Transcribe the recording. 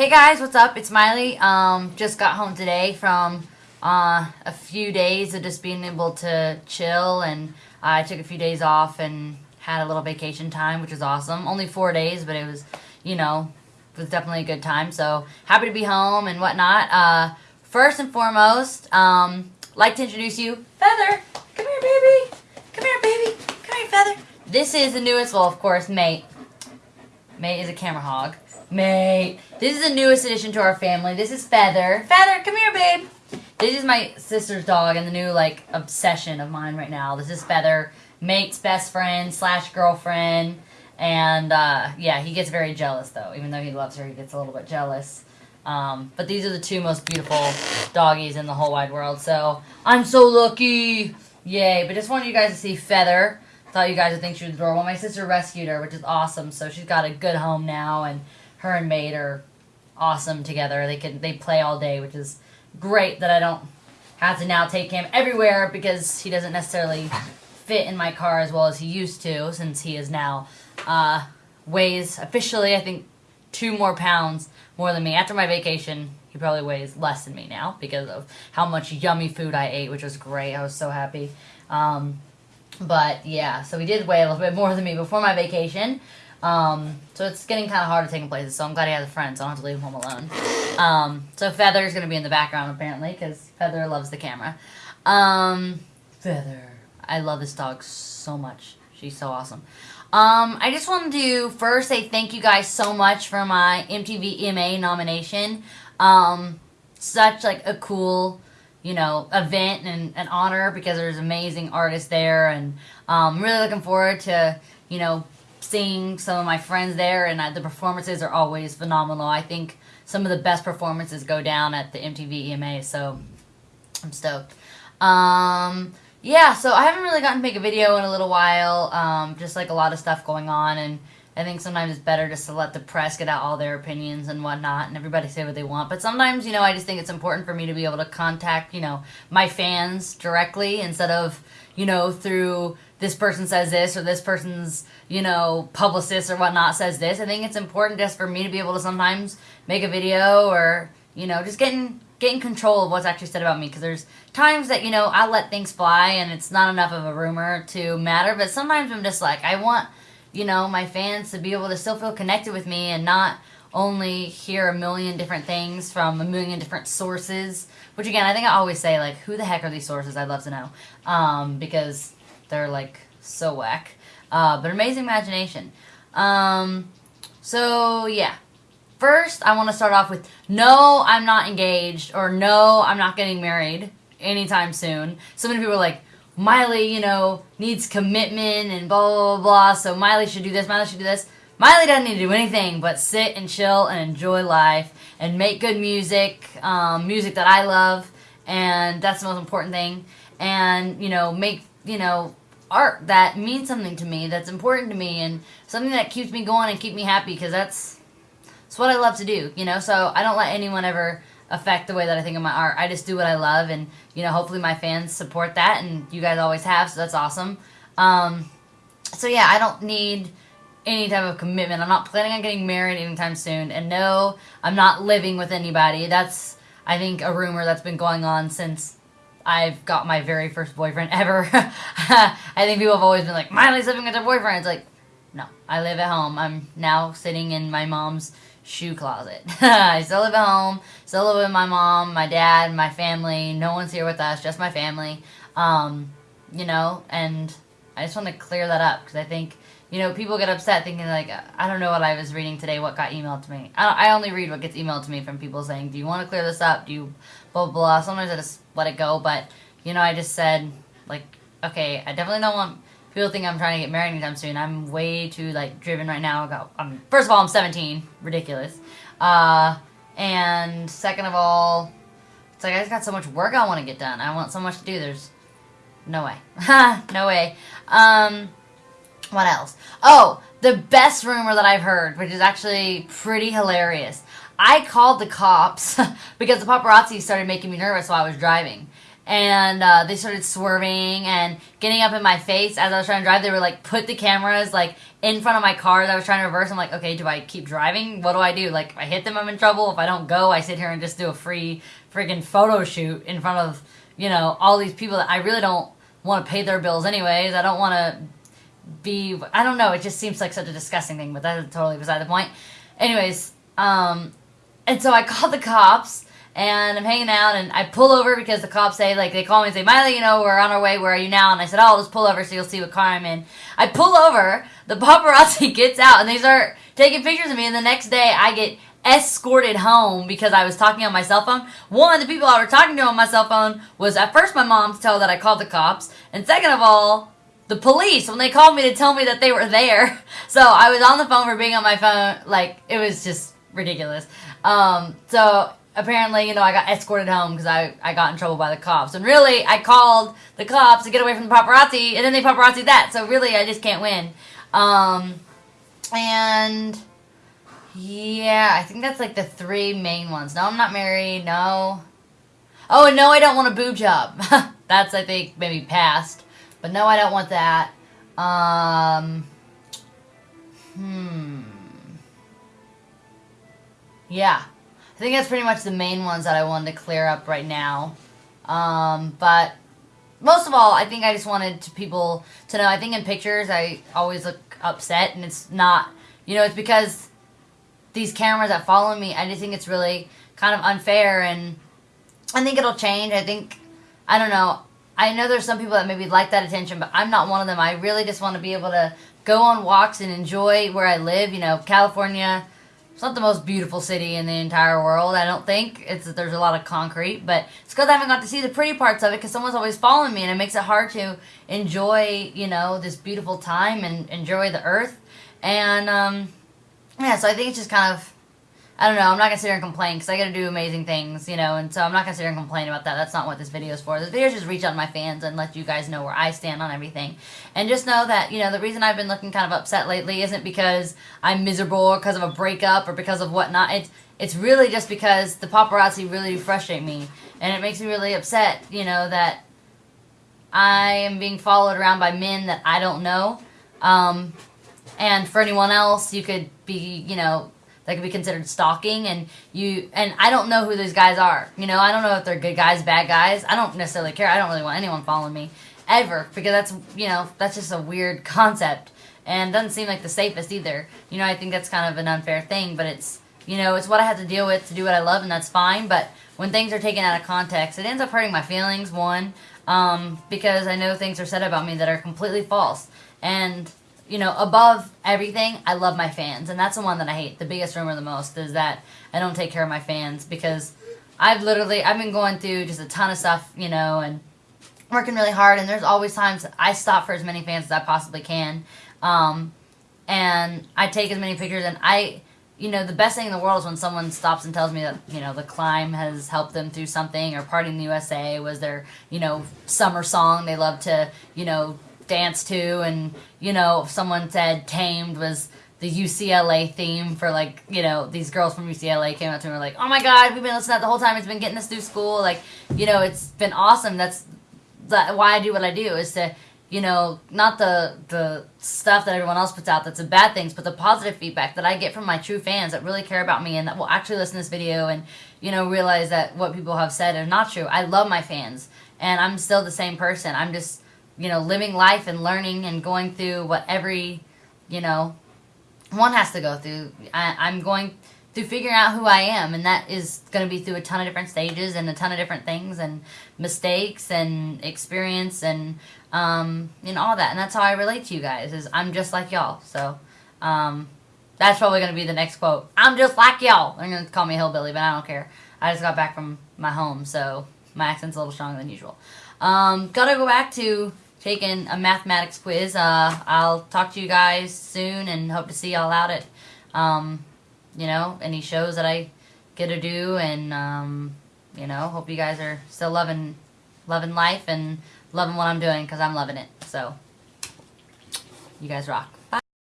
Hey guys, what's up? It's Miley. Um, just got home today from uh, a few days of just being able to chill, and I took a few days off and had a little vacation time, which was awesome. Only four days, but it was, you know, it was definitely a good time. So happy to be home and whatnot. Uh, first and foremost, um, like to introduce you, Feather. Come here, baby. Come here, baby. Come here, Feather. This is the newest, well, of course, Mate. Mate is a camera hog. Mate. This is the newest addition to our family. This is Feather. Feather, come here, babe. This is my sister's dog and the new, like, obsession of mine right now. This is Feather, Mate's best friend slash girlfriend. And, uh, yeah, he gets very jealous, though. Even though he loves her, he gets a little bit jealous. Um, but these are the two most beautiful doggies in the whole wide world. So, I'm so lucky. Yay. But just wanted you guys to see Feather. Thought you guys would think she was adorable. My sister rescued her, which is awesome. So she's got a good home now, and her and Mate are awesome together. They can they play all day, which is great that I don't have to now take him everywhere because he doesn't necessarily fit in my car as well as he used to since he is now uh, weighs officially I think two more pounds more than me. After my vacation, he probably weighs less than me now because of how much yummy food I ate, which was great. I was so happy. Um, but yeah, so he did weigh a little bit more than me before my vacation. Um, so it's getting kind of hard to take him places. So I'm glad he has a friend, so I don't have to leave him home alone. Um, so Feather's going to be in the background apparently because Feather loves the camera. Um, Feather. I love this dog so much. She's so awesome. Um, I just wanted to first say thank you guys so much for my MTV EMA nomination. Um, such like a cool, you know, event and an honor because there's amazing artists there, and um, really looking forward to you know seeing some of my friends there, and uh, the performances are always phenomenal. I think some of the best performances go down at the MTV EMA, so I'm stoked. Um, yeah, so I haven't really gotten to make a video in a little while, um, just like a lot of stuff going on, and I think sometimes it's better just to let the press get out all their opinions and whatnot, and everybody say what they want. But sometimes, you know, I just think it's important for me to be able to contact, you know, my fans directly instead of, you know, through this person says this or this person's, you know, publicist or whatnot says this. I think it's important just for me to be able to sometimes make a video or, you know, just getting getting control of what's actually said about me because there's times that you know I let things fly and it's not enough of a rumor to matter but sometimes I'm just like I want you know my fans to be able to still feel connected with me and not only hear a million different things from a million different sources which again I think I always say like who the heck are these sources? I'd love to know. Um, because they're like so whack. Uh, but amazing imagination. Um, so yeah. First, I want to start off with no, I'm not engaged, or no, I'm not getting married anytime soon. So many people are like, Miley, you know, needs commitment and blah, blah, blah, blah, so Miley should do this, Miley should do this. Miley doesn't need to do anything but sit and chill and enjoy life and make good music, um, music that I love, and that's the most important thing. And, you know, make, you know, art that means something to me, that's important to me, and something that keeps me going and keep me happy, because that's it's what I love to do, you know. So I don't let anyone ever affect the way that I think of my art. I just do what I love, and you know, hopefully my fans support that, and you guys always have, so that's awesome. Um, so yeah, I don't need any type of commitment. I'm not planning on getting married anytime soon, and no, I'm not living with anybody. That's I think a rumor that's been going on since I've got my very first boyfriend ever. I think people have always been like, Miley's living with her boyfriend. It's like, no, I live at home. I'm now sitting in my mom's shoe closet. I still live at home, still live with my mom, my dad, my family. No one's here with us, just my family. Um, you know, and I just want to clear that up because I think, you know, people get upset thinking like, I don't know what I was reading today, what got emailed to me. I, I only read what gets emailed to me from people saying, do you want to clear this up? Do you blah, blah, blah. Sometimes I just let it go, but, you know, I just said, like, okay, I definitely don't want people think I'm trying to get married anytime soon. I'm way too like driven right now. I got, I'm, first of all, I'm 17, ridiculous. Uh, and second of all, it's like I just got so much work I want to get done. I want so much to do. There's no way, Ha, no way. Um, what else? Oh, the best rumor that I've heard, which is actually pretty hilarious. I called the cops because the paparazzi started making me nervous while I was driving. and uh, they started swerving and getting up in my face as I was trying to drive. They were like, put the cameras like in front of my car as I was trying to reverse. I'm like, okay, do I keep driving? What do I do? Like, if I hit them, I'm in trouble. If I don't go, I sit here and just do a free freaking photo shoot in front of you know all these people that I really don't want to pay their bills anyways. I don't want to be. I don't know. It just seems like such a disgusting thing, but that's totally beside the point. Anyways, um, and so I called the cops and I'm hanging out and I pull over because the cops say like they call me and say Miley you know we're on our way where are you now and I said oh I'll just pull over so you'll see what car I'm in I pull over the paparazzi gets out and they start taking pictures of me and the next day I get escorted home because I was talking on my cell phone one of the people I were talking to on my cell phone was at first my mom to tell that I called the cops and second of all the police when they called me to tell me that they were there so I was on the phone for being on my phone like it was just ridiculous um, so apparently, you know, I got escorted home because I, I got in trouble by the cops. And really, I called the cops to get away from the paparazzi, and then they paparazzi that. So really, I just can't win. Um, and yeah, I think that's like the three main ones. No, I'm not married. No. Oh, and no, I don't want a boob job. that's, I think, maybe past. But no, I don't want that. Um, hmm. Yeah. I think that's pretty much the main ones that I wanted to clear up right now. Um, but most of all, I think I just wanted to people to know. I think in pictures, I always look upset, and it's not, you know, it's because these cameras that follow me. I just think it's really kind of unfair, and I think it'll change. I think, I don't know. I know there's some people that maybe like that attention, but I'm not one of them. I really just want to be able to go on walks and enjoy where I live. You know, California it's not the most beautiful city in the entire world, I don't think. It's There's a lot of concrete, but it's because I haven't got to see the pretty parts of it because someone's always following me, and it makes it hard to enjoy, you know, this beautiful time and enjoy the earth. And, um, yeah, so I think it's just kind of I don't know. I'm not gonna sit here and complain because I gotta do amazing things, you know. And so I'm not gonna sit here and complain about that. That's not what this video is for. This video is just reach out to my fans and let you guys know where I stand on everything. And just know that you know the reason I've been looking kind of upset lately isn't because I'm miserable or because of a breakup or because of whatnot. It's it's really just because the paparazzi really frustrate me, and it makes me really upset. You know that I am being followed around by men that I don't know. Um, and for anyone else, you could be, you know, that could be considered stalking and you and I don't know who those guys are. You know, I don't know if they're good guys, bad guys. I don't necessarily care. I don't really want anyone following me ever because that's, you know, that's just a weird concept and doesn't seem like the safest either. You know, I think that's kind of an unfair thing, but it's, you know, it's what I have to deal with to do what I love and that's fine, but when things are taken out of context, it ends up hurting my feelings, one, um, because I know things are said about me that are completely false. And you know, above everything, I love my fans. And that's the one that I hate. The biggest rumor the most is that I don't take care of my fans because I've literally, I've been going through just a ton of stuff, you know, and working really hard. And there's always times I stop for as many fans as I possibly can. Um, and I take as many pictures and I, you know, the best thing in the world is when someone stops and tells me that, you know, the climb has helped them through something or Party in the USA was their, you know, summer song they love to, you know, dance to and you know someone said tamed was the UCLA theme for like you know these girls from UCLA came up to me and were like oh my god we've been listening to that the whole time it's been getting us through school like you know it's been awesome. That's that why I do what I do is to you know not the the stuff that everyone else puts out that's the bad things but the positive feedback that I get from my true fans that really care about me and that will actually listen to this video and you know realize that what people have said is not true. I love my fans and I'm still the same person. I'm just you know, living life and learning and going through what every, you know, one has to go through. I, am going through figuring out who I am, and that is going to be through a ton of different stages and a ton of different things and mistakes and experience and, um, know, all that. And that's how I relate to you guys, is I'm just like y'all. So, um, that's probably going to be the next quote. I'm just like y'all. They're going to call me hillbilly, but I don't care. I just got back from my home, so my accent's a little stronger than usual. Um, gotta go back to taking a mathematics quiz. Uh, I'll talk to you guys soon and hope to see y'all out at, um, you know, any shows that I get to do. And, um, you know, hope you guys are still loving, loving life and loving what I'm doing because I'm loving it. So, you guys rock.